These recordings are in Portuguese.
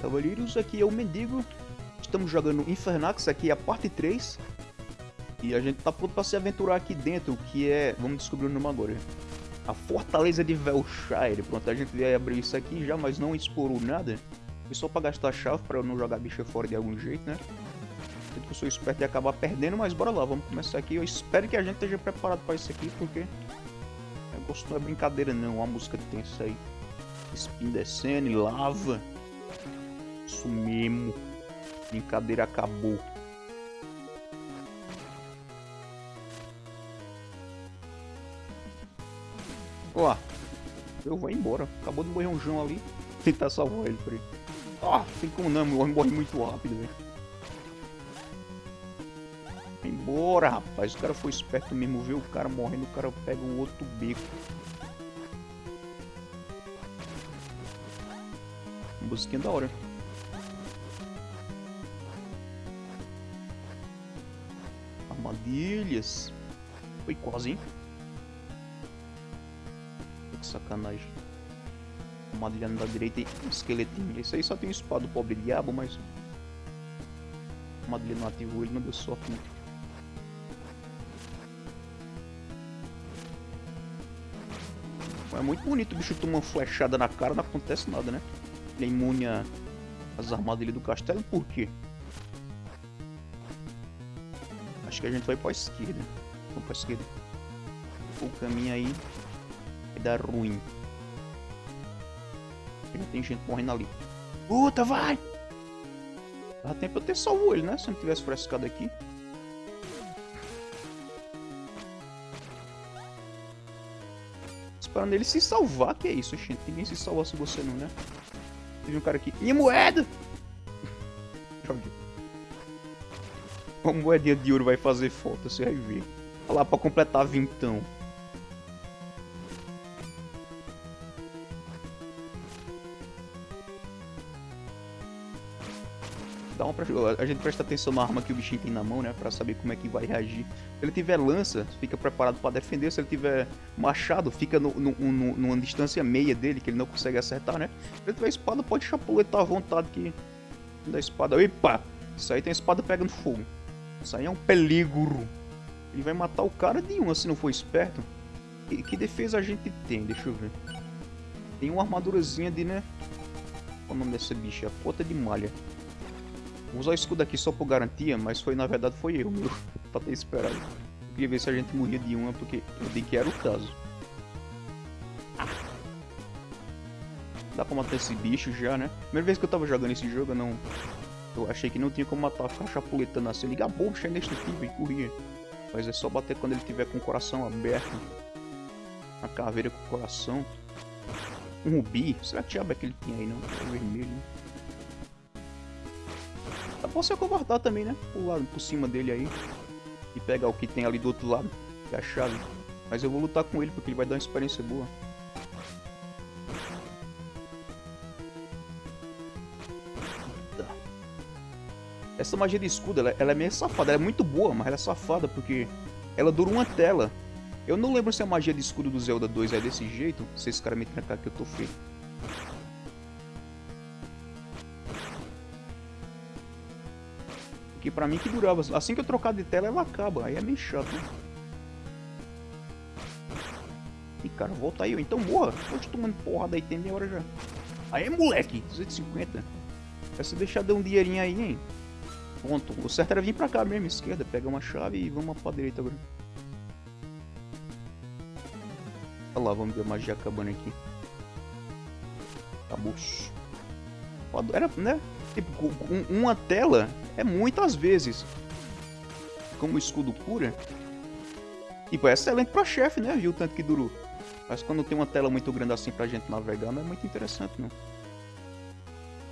Cavaleiros, aqui é o Mendigo. Estamos jogando Infernax, aqui é a parte 3. E a gente tá pronto pra se aventurar aqui dentro, que é... Vamos descobrir o nome agora. A Fortaleza de Velshire. Pronto, a gente vai abrir isso aqui já, mas não explorou nada. Foi só pra gastar chave, pra eu não jogar a bicha fora de algum jeito, né? Eu que eu sou esperto e acabar perdendo, mas bora lá, vamos começar aqui. Eu espero que a gente esteja preparado pra isso aqui, porque... O negócio não é brincadeira não, a música tensa aí. Espinho descendo lava. Isso mesmo. Brincadeira acabou. Ó, eu vou embora. Acabou de morrer um João ali. Tentar salvar ele por aí. Ah, tem como não, morre, morre muito rápido, velho. Embora, rapaz. O cara foi esperto mesmo. Viu o cara morrendo, o cara pega o outro beco. Musiquinha da hora. Armadilhas. Foi quase, hein? Que sacanagem. Armadilha da direita e um esqueletinho. Esse aí só tem espada do pobre diabo, mas... Armadilha não ativou, ele não deu sorte, né? É muito bonito o bicho tomar uma flechada na cara, não acontece nada, né? Ele é imune às armadilhas do castelo, por quê? Acho que a gente vai pra esquerda. Vamos esquerda. O caminho aí vai dar ruim. Já tem gente morrendo ali. Puta, vai! Dá tempo eu ter salvo ele, né? Se não tivesse frescado aqui. Esperando ele se salvar, que é isso, gente? Ninguém se salva se você não, né? Teve um cara aqui. Minha moeda! Joguei. Uma moedinha de ouro vai fazer falta, você vai ver. Olha lá pra completar vintão. Dá uma. A gente presta atenção na arma que o bichinho tem na mão, né? Pra saber como é que vai reagir. Se ele tiver lança, fica preparado pra defender. Se ele tiver machado, fica no, no, no, numa distância meia dele, que ele não consegue acertar, né? Se ele tiver espada, pode chapuletar à vontade que... Da espada. Epa! Isso aí tem espada pegando fogo. Isso aí é um peligro. Ele vai matar o cara de uma se não for esperto. E que defesa a gente tem? Deixa eu ver. Tem uma armadurazinha de, né? Qual o nome dessa bicha? A pota de malha. Vou usar o escudo aqui só por garantia, mas foi na verdade foi eu, meu. pra ter esperado. Eu queria ver se a gente morria de uma, porque eu vi que era o caso. Dá pra matar esse bicho já, né? Primeira vez que eu tava jogando esse jogo, eu não... Eu achei que não tinha como matar, ficar chapuletando assim. Liga a chega indestrutível e corria. Mas é só bater quando ele tiver com o coração aberto. A caveira com o coração. Um rubi. Será que diabo é que ele tinha aí, não? É vermelho, né? Dá pra você também, né? Pular por cima dele aí. E pegar o que tem ali do outro lado. Que é a chave. Mas eu vou lutar com ele porque ele vai dar uma experiência boa. Essa magia de escudo, ela, ela, é meio safada. Ela é muito boa, mas ela é safada porque ela dura uma tela. Eu não lembro se a magia de escudo do Zelda 2 é desse jeito. Se esse cara me trancar que eu tô feio. Porque pra mim que durava. Assim que eu trocar de tela, ela acaba. Aí é meio chato, né? Ih, cara, volta aí. Então morra. Te tomando porrada aí, tem meia hora já. Aí, moleque. 250. Vai se deixar dar um dinheirinho aí, hein? Ponto. O certo era vir pra cá mesmo, esquerda. Pega uma chave e vamos pra direita agora. Olha lá, vamos ver a magia acabando aqui. Acabou. Era, né? Tipo, uma tela é muitas vezes. Como escudo cura. Tipo, é excelente pra chefe, né? Viu o tanto que durou. Mas quando tem uma tela muito grande assim pra gente navegar, não é muito interessante, não.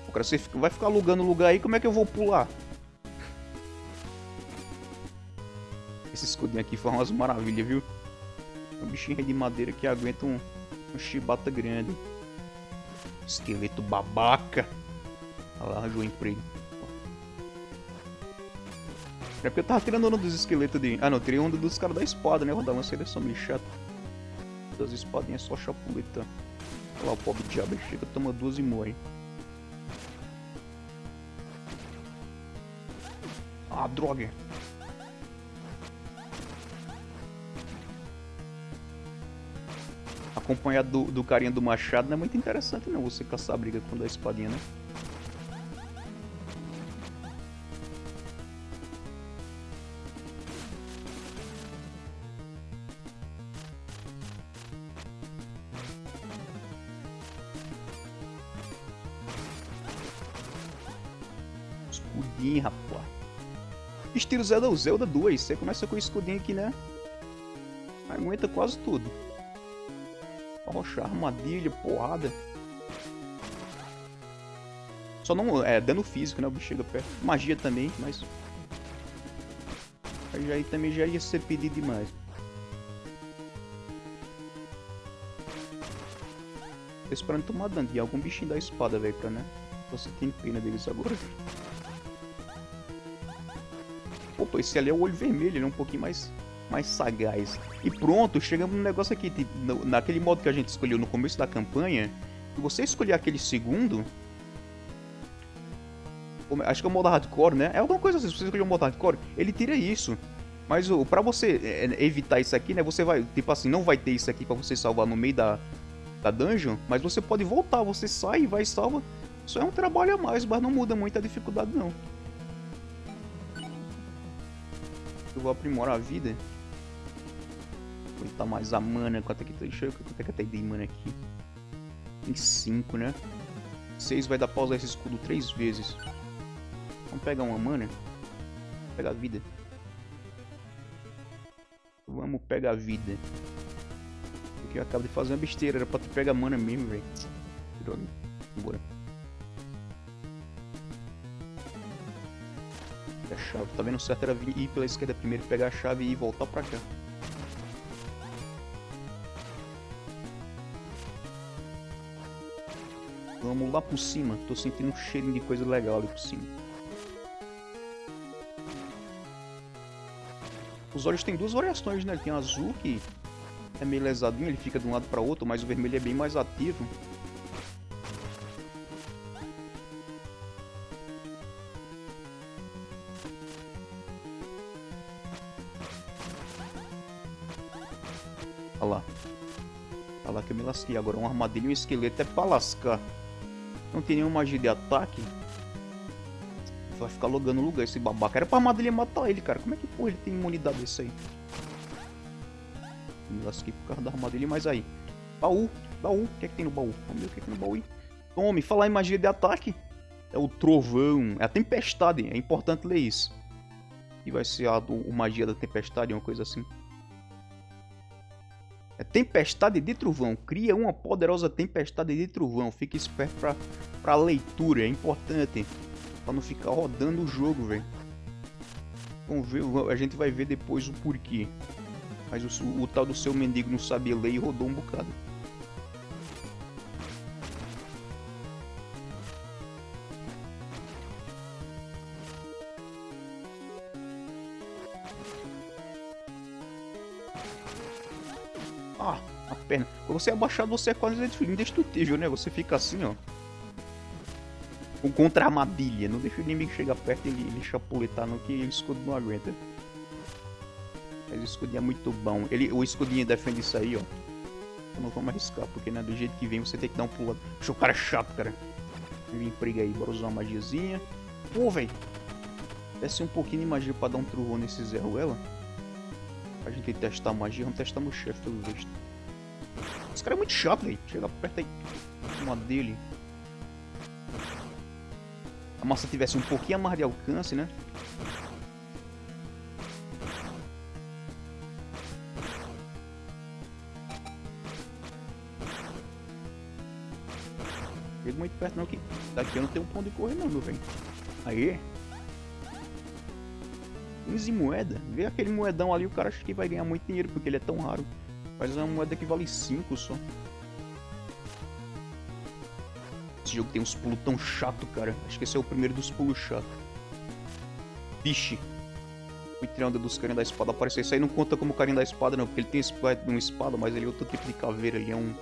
O cara, você vai ficar alugando lugar aí, como é que eu vou pular? Esse escudinho aqui foi umas maravilhas, viu? Um bichinho de madeira que aguenta um, um chibata grande. Esqueleto babaca. Olha lá, arranjou emprego. É porque eu tava tirando onda dos esqueletos de... Ah, não, tirei onda dos caras da espada, né? Vou dar uma seleção meio é chata. Das espadinhas só chapuleta. Olha lá, o pobre diabo chega, toma duas e morre. Ah, droga! Acompanhado do, do carinha do machado não é muito interessante não, você caçar a briga com a espadinha, né? Escudinho, rapaz. Estilo Zelda, Zelda 2. Você começa com o escudinho aqui, né? Aguenta quase tudo. Rocha, armadilha, porrada. Só não... É, dano físico, né? O bicho chega perto. Magia também, mas... Aí, também já ia ser pedido demais. Tô esperando tomar dano de algum bichinho da espada, velho, pra, né? Tô sentindo pena deles agora. Opa, esse ali é o olho vermelho, ele é um pouquinho mais, mais sagaz. E pronto, chegamos no negócio aqui, tipo, naquele modo que a gente escolheu no começo da campanha. Se você escolher aquele segundo... Acho que é o modo hardcore, né? É alguma coisa assim, se você escolher o modo hardcore, ele tira isso. Mas o, pra você é, evitar isso aqui, né? Você vai, tipo assim, não vai ter isso aqui pra você salvar no meio da, da dungeon. Mas você pode voltar, você sai e vai e salva. Isso é um trabalho a mais, mas não muda muito a dificuldade não. Eu vou aprimorar a vida. Botar mais a mana. Quanto é que, deixa eu ver quanto é que de mana aqui. Tem 5, né? 6 vai dar pra usar esse escudo 3 vezes. Vamos pegar uma mana. Vou pegar vida. Vamos pegar vida. Porque eu acabo de fazer uma besteira. Era pra tu pegar mana mesmo, velho. Droga. Vambora. a chave. Tá vendo certo era vir, ir pela esquerda primeiro, pegar a chave e voltar pra cá. Vamos lá por cima. Tô sentindo um cheirinho de coisa legal ali por cima. Os olhos tem duas variações, né? Tem azul que é meio lesadinho, ele fica de um lado para outro, mas o vermelho é bem mais ativo. Olha lá. Olha lá que eu me lasquei. Agora uma armadilha e um esqueleto é pra lascar. Não tem nenhuma magia de ataque. Vai ficar logando o lugar esse babaca. Era pra armadilha matar ele, cara. Como é que porra ele tem imunidade desse aí? Me lasquei por causa da armadilha, mas aí. Baú, baú. O que é que tem no baú? Vamos ver o que é que tem no baú aí. Tome, falar em magia de ataque. É o trovão, é a tempestade. É importante ler isso. E vai ser a, a magia da tempestade, uma coisa assim. Tempestade de trovão. Cria uma poderosa tempestade de trovão. Fique esperto pra, pra leitura. É importante. Pra não ficar rodando o jogo, velho. Vamos ver. A gente vai ver depois o porquê. Mas o, o tal do seu mendigo não sabia ler e rodou um bocado. Ah, a perna. Quando você é abaixado, você é quase indestrutível, né? Você fica assim, ó. Contra a armadilha. Não deixa o inimigo chegar perto e ele, chapuletar no que o escudo não aguenta. Mas o escudinho é muito bom. Ele, o escudinho defende isso aí, ó. Eu não vamos arriscar, porque né, do jeito que vem você tem que dar um pulo. Puxa, o cara chato, cara. Vem briga aí, bora usar uma magiazinha. Pô, velho. Desce um pouquinho de magia pra dar um trovão nesse Zé Ruela. A gente testar a magia, vamos testar no chefe pelo visto. Esse cara é muito chato, velho. Chega perto aí. Uma dele. A massa tivesse um pouquinho mais de alcance, né? Chega muito perto não, que daqui eu não tenho um ponto de correr não, meu velho. Aí. 15 moeda. Vê aquele moedão ali, o cara acha que vai ganhar muito dinheiro, porque ele é tão raro. Mas é uma moeda que vale 5 só. Esse jogo tem uns pulos tão chato, cara. Acho que esse é o primeiro dos pulos chato. Vixe. O triângulo dos carinhos da espada apareceu. Isso aí não conta como carinha da espada, não. Porque ele tem uma espada, mas ele é outro tipo de caveira. Ele é um...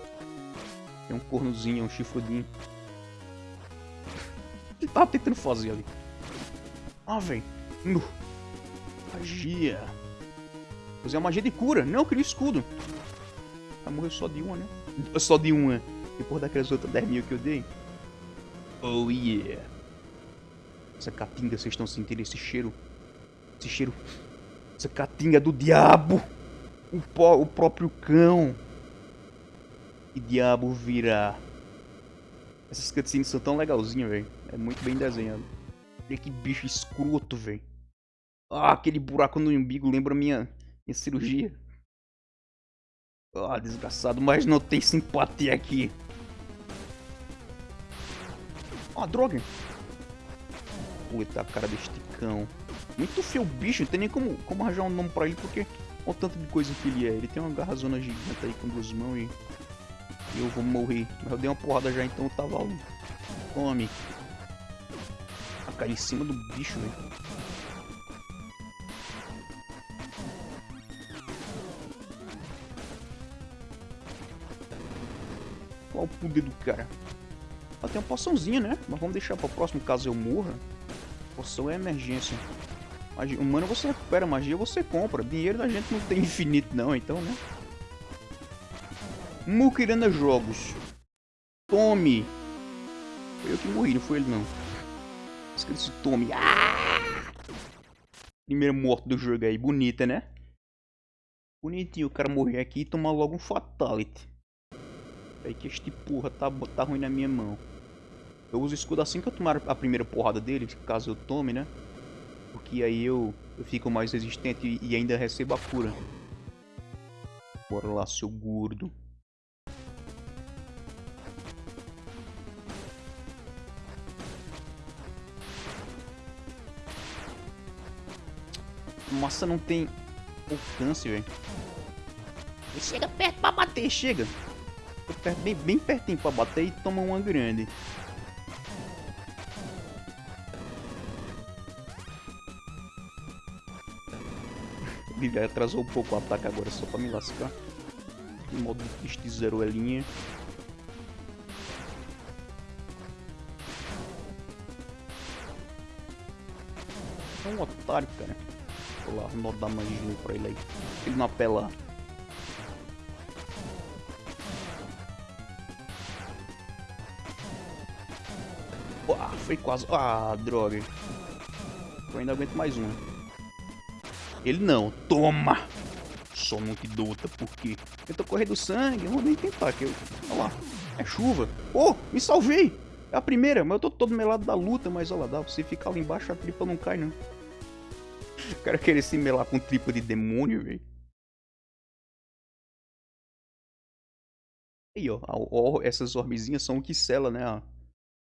É um cornozinho, um chifrudinho. Ele tava tentando fazer ali. Ah, velho. Magia. Usei uma magia de cura. Não, eu queria escudo. Vai morrer só de uma, né? Só de uma. Depois daquelas outras 10 mil que eu dei. Oh yeah. Essa catinga, vocês estão sentindo esse cheiro? Esse cheiro. Essa catinga do diabo. O, pó, o próprio cão. Que diabo virá. Essas cutscenes são tão legalzinhas, velho. É muito bem desenhado. Olha que bicho escroto, velho. Ah, aquele buraco no umbigo lembra minha, minha cirurgia. Ah, desgraçado, mas não tem simpatia aqui. Ah, droga. Puta, cara deste cão. Muito feio o bicho, não tem nem como, como arranjar um nome pra ele, porque olha o tanto de coisa que ele é. Ele tem uma garrazona gigante aí com duas mãos e... Eu vou morrer. Mas eu dei uma porrada já, então eu tava... Tome. A cair em cima do bicho, velho. Qual o poder do cara? Ela tem uma poçãozinha, né? Mas vamos deixar para o próximo caso eu morra. Poção é emergência. Magia, humano você recupera, magia você compra. Dinheiro da gente não tem infinito não, então, né? Mukirana Jogos. Tome. Foi eu que morri, não foi ele não. Esqueci Tome. Ah! Primeiro morto do jogo aí, bonita, né? Bonitinho o cara morrer aqui e tomar logo um Fatality. Aí que este porra tá, tá ruim na minha mão. Eu uso escudo assim que eu tomar a primeira porrada dele, caso eu tome, né? Porque aí eu, eu fico mais resistente e, e ainda recebo a cura. Bora lá, seu gordo. Nossa, não tem alcance, velho. Chega perto pra bater, chega perto, bem, bem pertinho pra bater e toma uma grande. Ele atrasou um pouco o ataque agora só pra me lascar. Em modo triste zero é linha. É um otário, cara. Vou lá, nó da magia pra ele aí. Ele não apela. Foi quase... Ah, droga. Eu ainda aguento mais um. Ele não. Toma! Só não te dota, porque... Tenta correr do sangue. Eu vou nem tentar, que eu... Olha lá. É chuva. Oh, me salvei! É a primeira, mas eu tô todo melado da luta, mas olha lá, dá pra você ficar lá embaixo, a tripa não cai, não. O cara querer se melar com tripa de demônio, velho. Aí, ó, ó, essas orbezinhas são o que sela, né, a,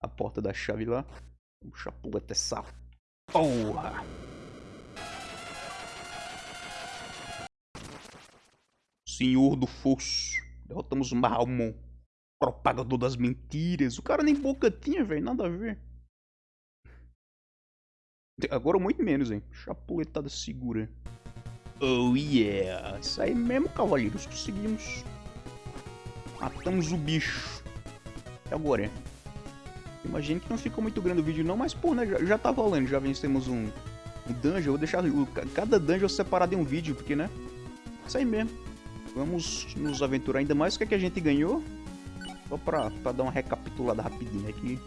a porta da chave lá. Vamos chapuleta essa porra. Senhor do Fosso. Derrotamos o Mahalmon. Propagador das mentiras. O cara nem boca tinha, velho. Nada a ver. Agora muito menos, hein. Chapuletada segura. Oh yeah. Isso aí mesmo, cavaleiros. Conseguimos. Matamos o bicho. E agora, hein? Imagino que não ficou muito grande o vídeo não, mas pô, né, já, já tá rolando, já vencemos um, um dungeon, vou deixar o, cada dungeon separado em um vídeo, porque né, isso aí mesmo. Vamos nos aventurar ainda mais, o que, é que a gente ganhou? Só pra, pra dar uma recapitulada rapidinho aqui.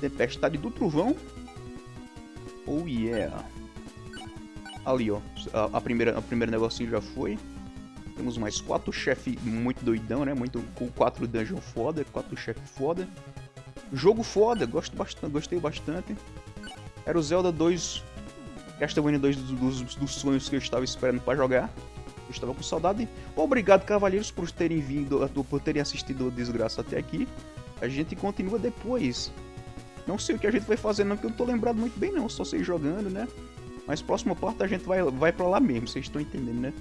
Tempestade do Trovão. Oh yeah. Ali, ó, a, a primeira, a primeira negocinho já foi. Temos mais quatro chefes muito doidão, né? Muito, com quatro dungeon foda, quatro chefes foda. Jogo foda, gosto bastante, gostei bastante. Era o Zelda 2, Castlevania 2 dos, dos, dos sonhos que eu estava esperando para jogar. Eu estava com saudade. Obrigado, cavalheiros, por terem vindo, por terem assistido o Desgraça até aqui. A gente continua depois. Não sei o que a gente vai fazer não, porque eu não tô lembrado muito bem não, só sei jogando, né? Mas próxima parte a gente vai, vai pra lá mesmo, vocês estão entendendo, né?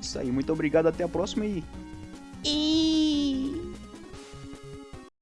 Isso aí, muito obrigado, até a próxima e